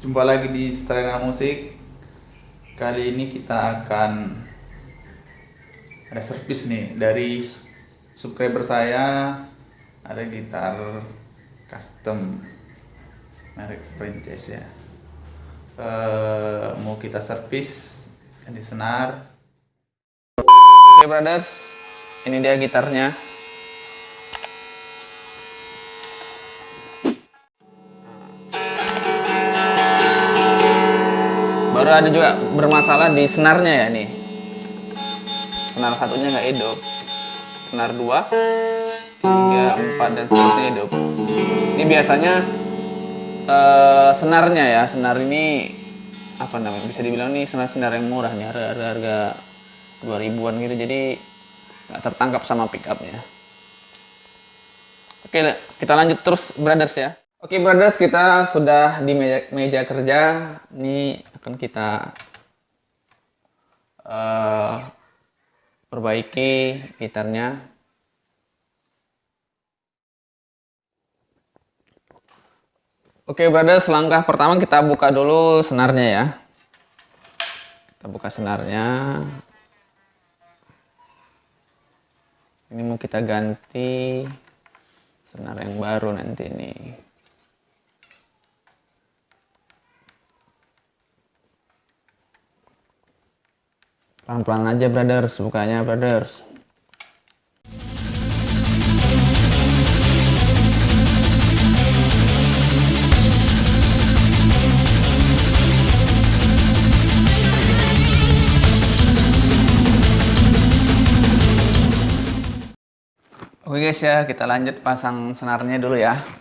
Jumpa lagi di Strena Musik. Kali ini kita akan ada servis nih dari subscriber saya. Ada gitar custom merek Princess ya. Eh, mau kita servis di senar. Oke brothers, ini dia gitarnya. Baru ada juga bermasalah di senarnya ya nih. Senar satunya nggak hidup. Senar dua tiga empat dan seterusnya hidup. Ini biasanya uh, senarnya ya. Senar ini apa namanya bisa dibilang nih senar-senar yang murah nih. Harga harga dua ribuan gitu. Jadi nggak tertangkap sama pickupnya. Oke kita lanjut terus brothers ya. Oke brothers, kita sudah di meja, meja kerja. Ini akan kita uh, perbaiki gitarnya. Oke brothers, langkah pertama kita buka dulu senarnya ya. Kita buka senarnya. Ini mau kita ganti senar yang baru nanti nih. Pelan-pelan aja brothers, bukanya brothers. Oke guys ya, kita lanjut pasang senarnya dulu ya.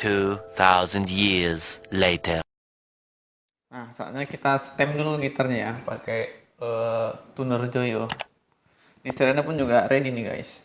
2000 years later. Nah, saatnya kita stem dulu gitarnya ya, pakai uh, tuner Joyo. Ini pun juga ready nih guys.